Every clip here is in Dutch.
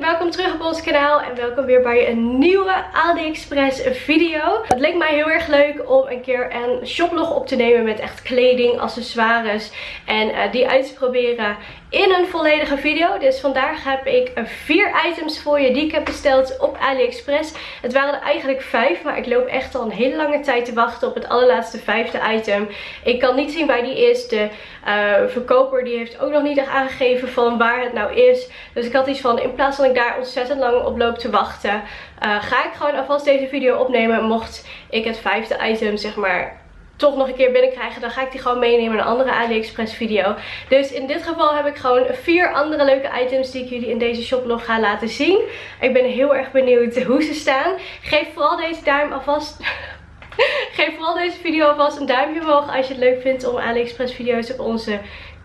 welkom terug op ons kanaal en welkom weer bij een nieuwe AliExpress video. Het leek mij heel erg leuk om een keer een shoplog op te nemen met echt kleding, accessoires en uh, die uit te proberen in een volledige video. Dus vandaag heb ik vier items voor je die ik heb besteld op AliExpress. Het waren er eigenlijk vijf, maar ik loop echt al een hele lange tijd te wachten op het allerlaatste vijfde item. Ik kan niet zien waar die is. De uh, verkoper die heeft ook nog niet echt aangegeven van waar het nou is. Dus ik had iets van, in plaats van ik daar ontzettend lang op loop te wachten, uh, ga ik gewoon alvast deze video opnemen. Mocht ik het vijfde item, zeg maar, toch nog een keer binnenkrijgen, dan ga ik die gewoon meenemen in een andere AliExpress video. Dus in dit geval heb ik gewoon vier andere leuke items die ik jullie in deze shoplog ga laten zien. Ik ben heel erg benieuwd hoe ze staan. Geef vooral deze duim alvast... Geef vooral deze video alvast een duimpje omhoog als je het leuk vindt om AliExpress video's op onze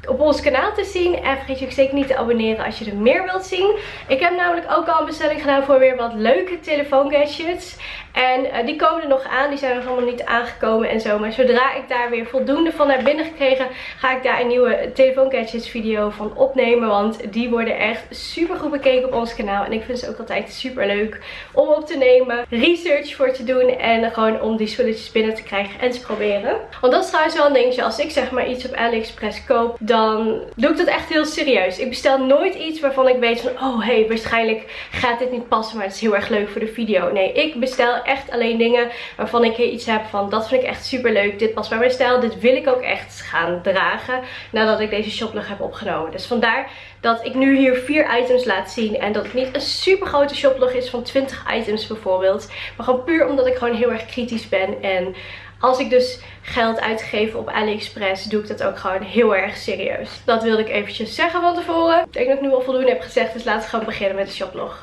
op ons kanaal te zien. En vergeet je ook zeker niet te abonneren als je er meer wilt zien. Ik heb namelijk ook al een bestelling gedaan voor weer wat leuke telefoongadgets. En uh, die komen er nog aan. Die zijn nog allemaal niet aangekomen en zo. Maar zodra ik daar weer voldoende van heb binnengekregen, ga ik daar een nieuwe telefoongadgets video van opnemen. Want die worden echt super goed bekeken op ons kanaal. En ik vind ze ook altijd super leuk om op te nemen. Research voor te doen. En gewoon om die spulletjes binnen te krijgen en te proberen. Want dat is trouwens wel een dingetje. Als ik zeg maar iets op AliExpress koop, doe ik dat echt heel serieus. Ik bestel nooit iets waarvan ik weet van, oh hey, waarschijnlijk gaat dit niet passen. Maar het is heel erg leuk voor de video. Nee, ik bestel echt alleen dingen waarvan ik iets heb van dat vind ik echt super leuk. Dit past bij mijn stijl. Dit wil ik ook echt gaan dragen nadat ik deze shoplog heb opgenomen. Dus vandaar dat ik nu hier vier items laat zien. En dat het niet een super grote shoplog is van 20 items bijvoorbeeld. Maar gewoon puur omdat ik gewoon heel erg kritisch ben. En als ik dus geld uitgeef op AliExpress, doe ik dat ook gewoon heel erg serieus. Dat wilde ik eventjes zeggen van tevoren. Ik denk dat ik nu al voldoende heb gezegd, dus laten we gewoon beginnen met de shoplog.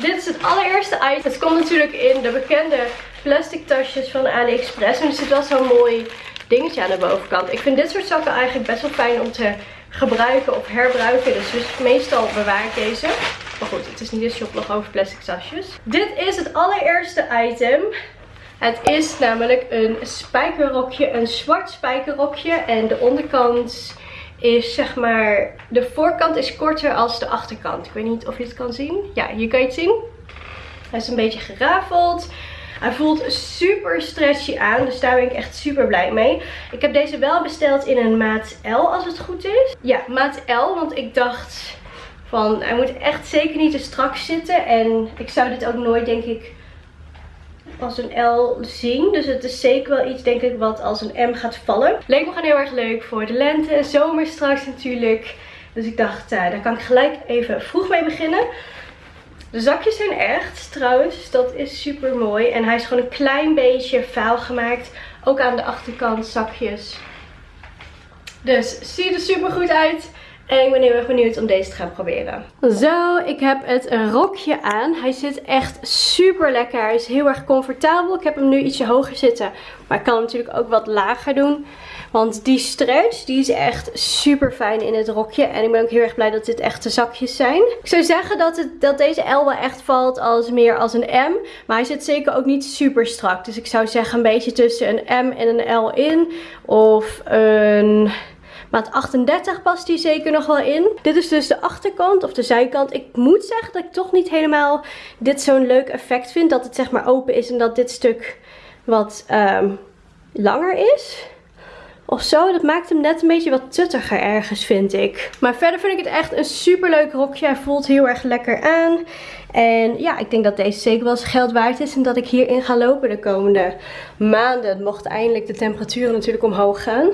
Dit is het allereerste item. Het komt natuurlijk in de bekende plastic tasjes van AliExpress. En er zit wel zo'n mooi dingetje aan de bovenkant. Ik vind dit soort zakken eigenlijk best wel fijn om te gebruiken of herbruiken. Dus, dus meestal bewaar ik deze. Maar goed, het is niet een shoplog over plastic tasjes. Dit is het allereerste item. Het is namelijk een spijkerrokje, een zwart spijkerrokje. En de onderkant is zeg maar, de voorkant is korter als de achterkant. Ik weet niet of je het kan zien. Ja, hier kan je het zien. Hij is een beetje gerafeld. Hij voelt super stretchy aan, dus daar ben ik echt super blij mee. Ik heb deze wel besteld in een maat L als het goed is. Ja, maat L, want ik dacht van hij moet echt zeker niet te strak zitten. En ik zou dit ook nooit denk ik als een L zien. Dus het is zeker wel iets, denk ik, wat als een M gaat vallen. Leek me gewoon heel erg leuk voor de lente en zomer straks natuurlijk. Dus ik dacht, uh, daar kan ik gelijk even vroeg mee beginnen. De zakjes zijn echt, trouwens. Dat is super mooi. En hij is gewoon een klein beetje vuil gemaakt. Ook aan de achterkant zakjes. Dus ziet er super goed uit. En ik ben heel erg benieuwd om deze te gaan proberen. Zo, ik heb het rokje aan. Hij zit echt super lekker. Hij is heel erg comfortabel. Ik heb hem nu ietsje hoger zitten. Maar ik kan hem natuurlijk ook wat lager doen. Want die stretch, die is echt super fijn in het rokje. En ik ben ook heel erg blij dat dit echte zakjes zijn. Ik zou zeggen dat, het, dat deze L wel echt valt als meer als een M. Maar hij zit zeker ook niet super strak. Dus ik zou zeggen een beetje tussen een M en een L in. Of een... Maat 38 past die zeker nog wel in. Dit is dus de achterkant of de zijkant. Ik moet zeggen dat ik toch niet helemaal dit zo'n leuk effect vind. Dat het zeg maar open is en dat dit stuk wat um, langer is. Of zo, dat maakt hem net een beetje wat tuttiger ergens vind ik. Maar verder vind ik het echt een super leuk rokje. Hij voelt heel erg lekker aan. En ja, ik denk dat deze zeker wel eens geld waard is. En dat ik hierin ga lopen de komende maanden. Mocht eindelijk de temperaturen natuurlijk omhoog gaan.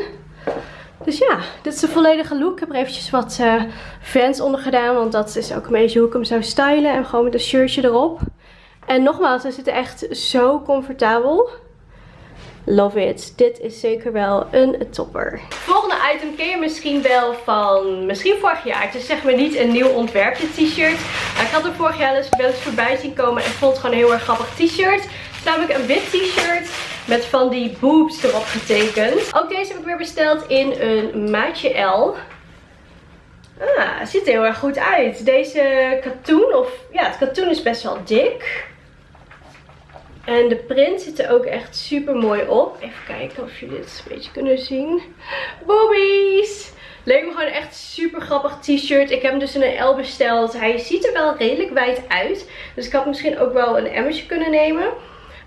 Dus ja, dit is de volledige look. Ik heb er eventjes wat uh, fans onder gedaan. Want dat is ook een beetje hoe ik hem zou stylen. En gewoon met een shirtje erop. En nogmaals, hij zit echt zo comfortabel. Love it. Dit is zeker wel een topper. Volgende item ken je misschien wel van misschien vorig jaar. Het is zeg maar niet een nieuw ontwerpje t-shirt. Ik had er vorig jaar dus wel eens voorbij zien komen en vond het gewoon een heel erg grappig t-shirt. Het is namelijk een wit t-shirt met van die boobs erop getekend. Ook deze heb ik weer besteld in een maatje L. Ah, ziet er heel erg goed uit. Deze katoen, of ja, het katoen is best wel dik. En de print zit er ook echt super mooi op. Even kijken of jullie dit een beetje kunnen zien. Boobies! Leek me gewoon echt super grappig t-shirt. Ik heb hem dus in een L besteld. Hij ziet er wel redelijk wijd uit. Dus ik had misschien ook wel een M'tje kunnen nemen.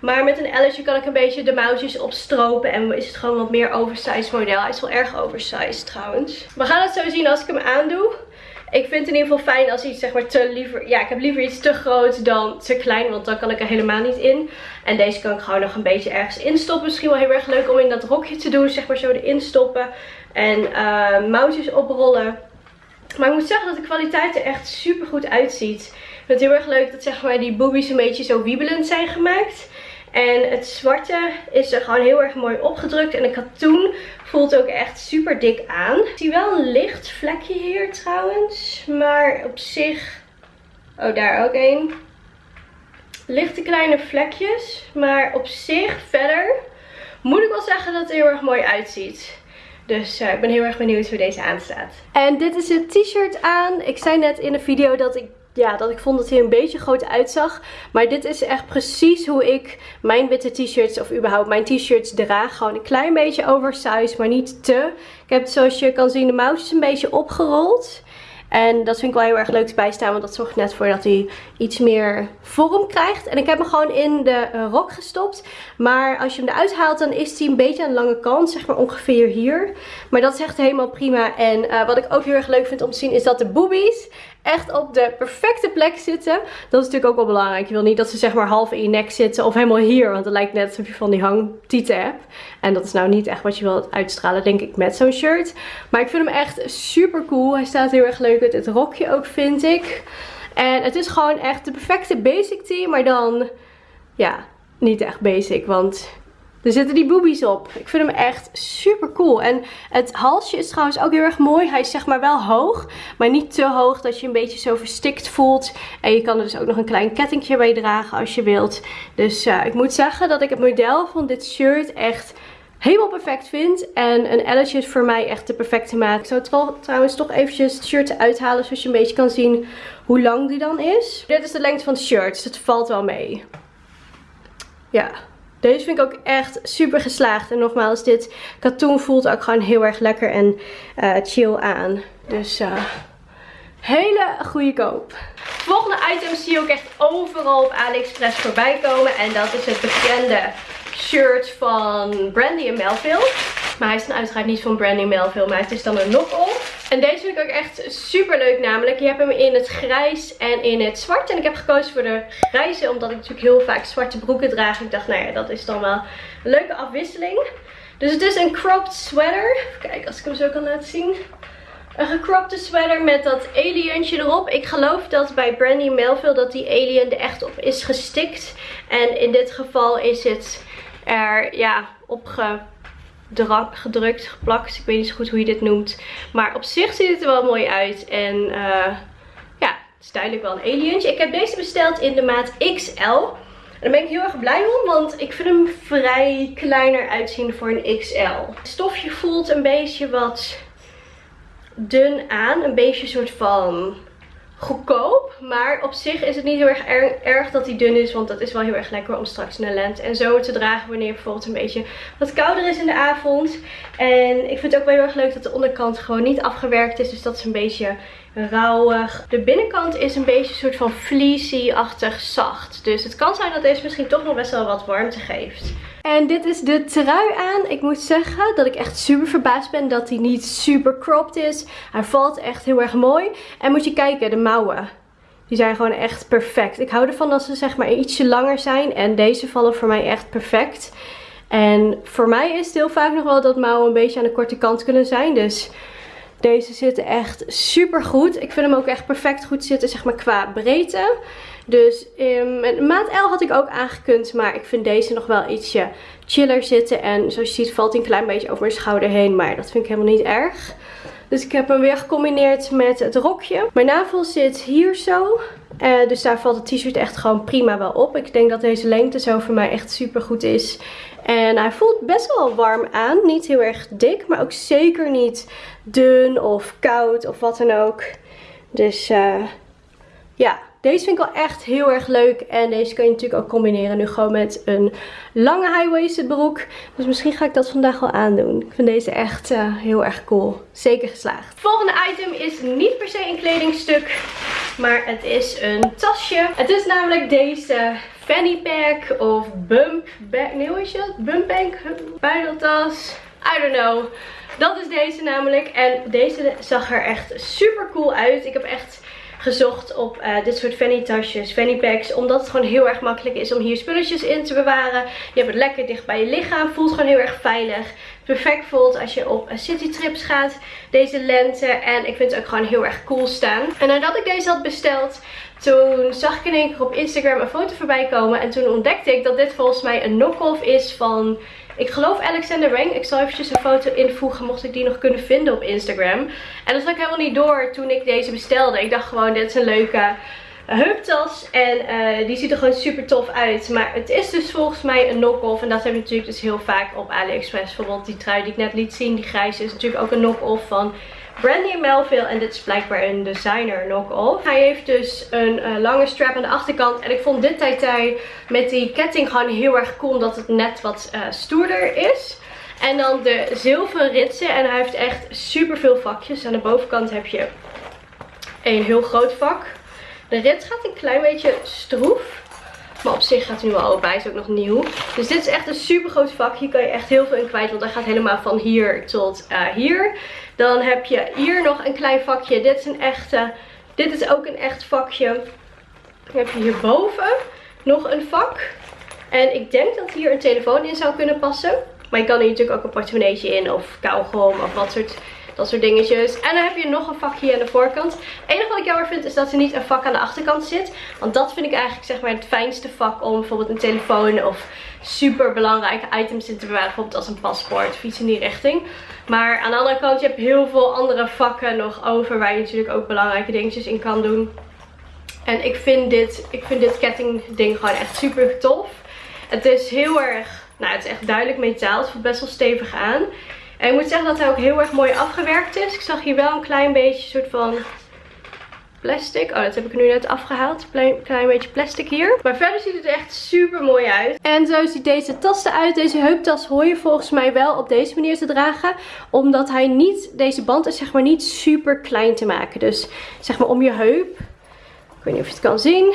Maar met een L'tje kan ik een beetje de mouwtjes opstropen. En is het gewoon wat meer oversized model. Hij is wel erg oversized trouwens. We gaan het zo zien als ik hem aandoe. Ik vind het in ieder geval fijn als iets zeg maar te liever... Ja, ik heb liever iets te groot dan te klein. Want dan kan ik er helemaal niet in. En deze kan ik gewoon nog een beetje ergens instoppen. Misschien wel heel erg leuk om in dat rokje te doen. Zeg maar zo erin stoppen. En uh, mouwtjes oprollen. Maar ik moet zeggen dat de kwaliteit er echt super goed uitziet. Ik vind het heel erg leuk dat zeg maar die boobies een beetje zo wiebelend zijn gemaakt. En het zwarte is er gewoon heel erg mooi opgedrukt. En de katoen voelt ook echt super dik aan. Ik zie wel een licht vlekje hier trouwens. Maar op zich... Oh, daar ook één. Lichte kleine vlekjes. Maar op zich verder moet ik wel zeggen dat het er heel erg mooi uitziet. Dus uh, ik ben heel erg benieuwd hoe deze aanstaat. En dit is het t-shirt aan. Ik zei net in de video dat ik ja, dat ik vond dat hij een beetje groot uitzag. Maar dit is echt precies hoe ik mijn witte t-shirts of überhaupt mijn t-shirts draag. Gewoon een klein beetje oversized, maar niet te. Ik heb zoals je kan zien de mouwtjes een beetje opgerold. En dat vind ik wel heel erg leuk erbij staan. Want dat zorgt net voor dat hij iets meer vorm krijgt. En ik heb hem gewoon in de eh, rok gestopt. Maar als je hem eruit haalt dan is hij een beetje aan de lange kant. Zeg maar ongeveer hier. Maar dat is echt helemaal prima. En uh, wat ik ook heel erg leuk vind om te zien is dat de boobies echt op de perfecte plek zitten. Dat is natuurlijk ook wel belangrijk. Je wil niet dat ze zeg maar half in je nek zitten of helemaal hier. Want het lijkt net alsof je van die hangtieten hebt. En dat is nou niet echt wat je wilt uitstralen denk ik met zo'n shirt. Maar ik vind hem echt super cool. Hij staat heel erg leuk uit het rokje ook vind ik. En het is gewoon echt de perfecte basic tee. Maar dan ja, niet echt basic. Want er zitten die boobies op. Ik vind hem echt super cool. En het halsje is trouwens ook heel erg mooi. Hij is zeg maar wel hoog. Maar niet te hoog dat je een beetje zo verstikt voelt. En je kan er dus ook nog een klein kettingje bij dragen als je wilt. Dus uh, ik moet zeggen dat ik het model van dit shirt echt helemaal perfect vind. En een L'tje is voor mij echt de perfecte maat. Ik zou trouwens toch eventjes het shirt uithalen. Zodat je een beetje kan zien hoe lang die dan is. Dit is de lengte van het shirt. Dus het valt wel mee. Ja. Deze vind ik ook echt super geslaagd. En nogmaals, dit katoen voelt ook gewoon heel erg lekker en uh, chill aan. Dus uh, hele goede koop. Volgende item zie je ook echt overal op AliExpress voorbij komen. En dat is het bekende shirt van Brandy Melville. Maar hij is dan uiteraard niet van Brandy Melville, maar het is dan een knock-off. En deze vind ik ook echt super leuk namelijk. Je hebt hem in het grijs en in het zwart. En ik heb gekozen voor de grijze, omdat ik natuurlijk heel vaak zwarte broeken draag. Ik dacht, nou ja, dat is dan wel een leuke afwisseling. Dus het is een cropped sweater. Even kijken als ik hem zo kan laten zien. Een gecropte sweater met dat alientje erop. Ik geloof dat bij Brandy Melville dat die alien er echt op is gestikt. En in dit geval is het er ja, opgedrukt, geplakt. Ik weet niet zo goed hoe je dit noemt. Maar op zich ziet het er wel mooi uit. En uh, ja, het is duidelijk wel een alientje. Ik heb deze besteld in de maat XL. En daar ben ik heel erg blij om, want ik vind hem vrij kleiner uitzien voor een XL. Het stofje voelt een beetje wat dun aan. Een beetje soort van goedkoop. Maar op zich is het niet heel erg erg dat hij dun is. Want dat is wel heel erg lekker om straks de lente en zomer te dragen. Wanneer bijvoorbeeld een beetje wat kouder is in de avond. En ik vind het ook wel heel erg leuk dat de onderkant gewoon niet afgewerkt is. Dus dat is een beetje rauwig. De binnenkant is een beetje een soort van fleecy-achtig zacht. Dus het kan zijn dat deze misschien toch nog best wel wat warmte geeft. En dit is de trui aan. Ik moet zeggen dat ik echt super verbaasd ben dat hij niet super cropped is. Hij valt echt heel erg mooi. En moet je kijken, de mouwen. Die zijn gewoon echt perfect. Ik hou ervan dat ze zeg maar ietsje langer zijn. En deze vallen voor mij echt perfect. En voor mij is het heel vaak nog wel dat mouwen een beetje aan de korte kant kunnen zijn. Dus deze zitten echt super goed. Ik vind hem ook echt perfect goed zitten zeg maar qua breedte. Dus um, maat L had ik ook aangekund. Maar ik vind deze nog wel ietsje chiller zitten. En zoals je ziet valt hij een klein beetje over mijn schouder heen. Maar dat vind ik helemaal niet erg. Dus ik heb hem weer gecombineerd met het rokje. Mijn navel zit hier zo. Uh, dus daar valt het t-shirt echt gewoon prima wel op. Ik denk dat deze lengte zo voor mij echt super goed is. En hij voelt best wel warm aan. Niet heel erg dik, maar ook zeker niet dun of koud of wat dan ook. Dus uh, ja, deze vind ik wel echt heel erg leuk. En deze kan je natuurlijk ook combineren nu gewoon met een lange high-waisted broek. Dus misschien ga ik dat vandaag wel aandoen. Ik vind deze echt uh, heel erg cool. Zeker geslaagd. Volgende item is niet per se een kledingstuk. Maar het is een tasje. Het is namelijk deze fanny pack of bump bag. Nee, hoe is het? Bump bag? Buideltas? I don't know. Dat is deze namelijk. En deze zag er echt super cool uit. Ik heb echt gezocht op uh, dit soort fanny tasjes, fanny packs. Omdat het gewoon heel erg makkelijk is om hier spulletjes in te bewaren. Je hebt het lekker dicht bij je lichaam. Voelt gewoon heel erg veilig. Perfect voelt als je op citytrips gaat deze lente. En ik vind het ook gewoon heel erg cool staan. En nadat ik deze had besteld, toen zag ik in één keer op Instagram een foto voorbij komen. En toen ontdekte ik dat dit volgens mij een knock-off is van ik geloof Alexander Wang. Ik zal eventjes een foto invoegen mocht ik die nog kunnen vinden op Instagram. En dat zag ik helemaal niet door toen ik deze bestelde. Ik dacht gewoon dit is een leuke heuptas. En uh, die ziet er gewoon super tof uit. Maar het is dus volgens mij een knock-off. En dat heb je natuurlijk dus heel vaak op AliExpress. Bijvoorbeeld die trui die ik net liet zien. Die grijze is natuurlijk ook een knock-off van Brandy Melville. En dit is blijkbaar een designer knock-off. Hij heeft dus een uh, lange strap aan de achterkant. En ik vond dit tij met die ketting gewoon heel erg cool. Omdat het net wat uh, stoerder is. En dan de zilveren ritsen. En hij heeft echt super veel vakjes. Aan de bovenkant heb je een heel groot vak. De rits gaat een klein beetje stroef. Maar op zich gaat hij nu al open. Hij is ook nog nieuw. Dus dit is echt een super groot vak. Hier kan je echt heel veel in kwijt. Want hij gaat helemaal van hier tot uh, hier. Dan heb je hier nog een klein vakje. Dit is een echte. Dit is ook een echt vakje. Dan heb je hierboven nog een vak. En ik denk dat hier een telefoon in zou kunnen passen. Maar je kan hier natuurlijk ook een portemonneetje in. Of kauwgom of wat soort dat soort dingetjes. En dan heb je nog een vakje aan de voorkant. Het enige wat ik jammer vind is dat er niet een vak aan de achterkant zit. Want dat vind ik eigenlijk zeg maar het fijnste vak om bijvoorbeeld een telefoon of super belangrijke items in te bewaren. Bijvoorbeeld als een paspoort of iets in die richting. Maar aan de andere kant, je hebt heel veel andere vakken nog over waar je natuurlijk ook belangrijke dingetjes in kan doen. En ik vind dit, ik vind dit kettingding gewoon echt super tof. Het is heel erg, nou het is echt duidelijk metaal. Het voelt best wel stevig aan. En ik moet zeggen dat hij ook heel erg mooi afgewerkt is. Ik zag hier wel een klein beetje soort van plastic. Oh, dat heb ik nu net afgehaald. Een klein beetje plastic hier. Maar verder ziet het echt super mooi uit. En zo ziet deze tas eruit. Deze heuptas hoor je volgens mij wel op deze manier te dragen. Omdat hij niet, deze band is zeg maar niet super klein te maken. Dus zeg maar om je heup. Ik weet niet of je het kan zien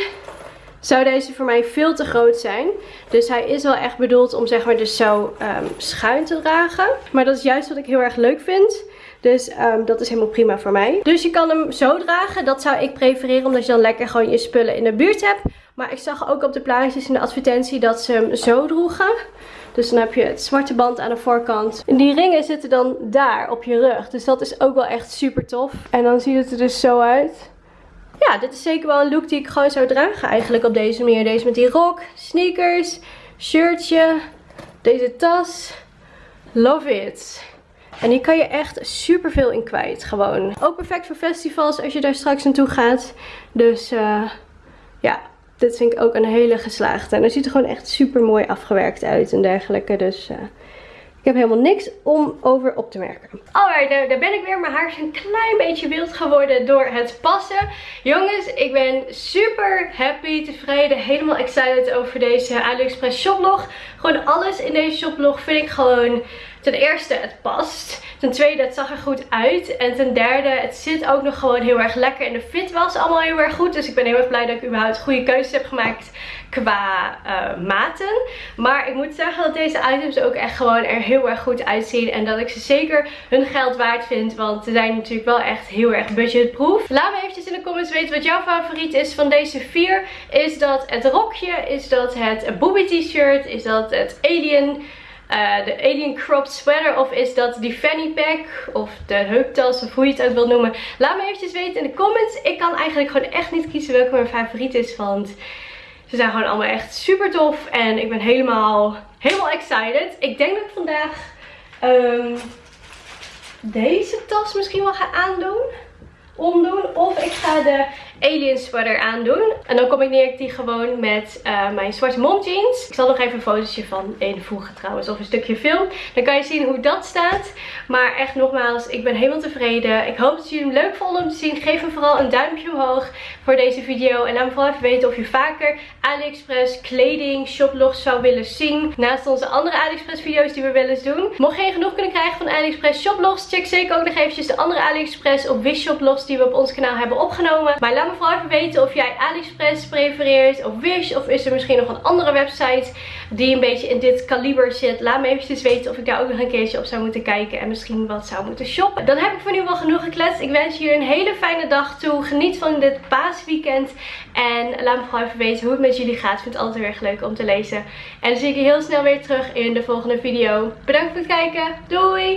zou deze voor mij veel te groot zijn. Dus hij is wel echt bedoeld om zeg maar dus zo um, schuin te dragen. Maar dat is juist wat ik heel erg leuk vind. Dus um, dat is helemaal prima voor mij. Dus je kan hem zo dragen. Dat zou ik prefereren omdat je dan lekker gewoon je spullen in de buurt hebt. Maar ik zag ook op de plaatjes in de advertentie dat ze hem zo droegen. Dus dan heb je het zwarte band aan de voorkant. En die ringen zitten dan daar op je rug. Dus dat is ook wel echt super tof. En dan ziet het er dus zo uit ja, dit is zeker wel een look die ik gewoon zou dragen eigenlijk op deze manier. Deze met die rok, sneakers, shirtje, deze tas. Love it. En hier kan je echt super veel in kwijt gewoon. Ook perfect voor festivals als je daar straks naartoe gaat. Dus uh, ja, dit vind ik ook een hele geslaagde. En het ziet er gewoon echt super mooi afgewerkt uit en dergelijke. Dus uh, ik heb helemaal niks om over op te merken. Alright, daar, daar ben ik weer. Mijn haar is een klein beetje wild geworden door het passen. Jongens, ik ben super happy, tevreden, helemaal excited over deze AliExpress shoplog. Gewoon alles in deze shoplog vind ik gewoon... Ten eerste, het past. Ten tweede, het zag er goed uit. En ten derde, het zit ook nog gewoon heel erg lekker. En de fit was allemaal heel erg goed. Dus ik ben heel erg blij dat ik überhaupt goede keuzes heb gemaakt qua uh, maten. Maar ik moet zeggen dat deze items ook echt gewoon er heel erg goed uitzien. En dat ik ze zeker hun geld waard vind. Want ze zijn natuurlijk wel echt heel erg budgetproof. Laat me eventjes in de comments weten wat jouw favoriet is van deze vier. Is dat het rokje? Is dat het booby t-shirt? Is dat het alien... Uh, de Alien Cropped Sweater of is dat die fanny pack of de heuptas of hoe je het ook wilt noemen. Laat me eventjes weten in de comments. Ik kan eigenlijk gewoon echt niet kiezen welke mijn favoriet is, want ze zijn gewoon allemaal echt super tof. En ik ben helemaal, helemaal excited. Ik denk dat ik vandaag um, deze tas misschien wel ga aandoen. Omdoen. Of ik ga de alien sweater aandoen. En dan combineer ik die gewoon met uh, mijn zwarte mom jeans. Ik zal nog even een fotootje van invoegen trouwens. Of een stukje film. Dan kan je zien hoe dat staat. Maar echt nogmaals, ik ben helemaal tevreden. Ik hoop dat jullie hem leuk vonden om te zien. Geef me vooral een duimpje omhoog voor deze video. En laat me vooral even weten of je vaker AliExpress kleding shoplogs zou willen zien. Naast onze andere AliExpress video's die we wel eens doen. Mocht je geen genoeg kunnen krijgen van AliExpress shoplogs. Check zeker ook nog eventjes de andere AliExpress of Wish shoplogs die we op ons kanaal hebben opgenomen. Maar laat me vooral even weten of jij AliExpress prefereert of Wish. Of is er misschien nog een andere website die een beetje in dit kaliber zit. Laat me eventjes weten of ik daar ook nog een keertje op zou moeten kijken. En misschien wat zou moeten shoppen. Dan heb ik voor nu wel genoeg gekletst. Ik wens jullie een hele fijne dag toe. Geniet van dit paasweekend. En laat me vooral even weten hoe het met jullie gaat. Ik vind het altijd erg leuk om te lezen. En dan zie ik je heel snel weer terug in de volgende video. Bedankt voor het kijken. Doei!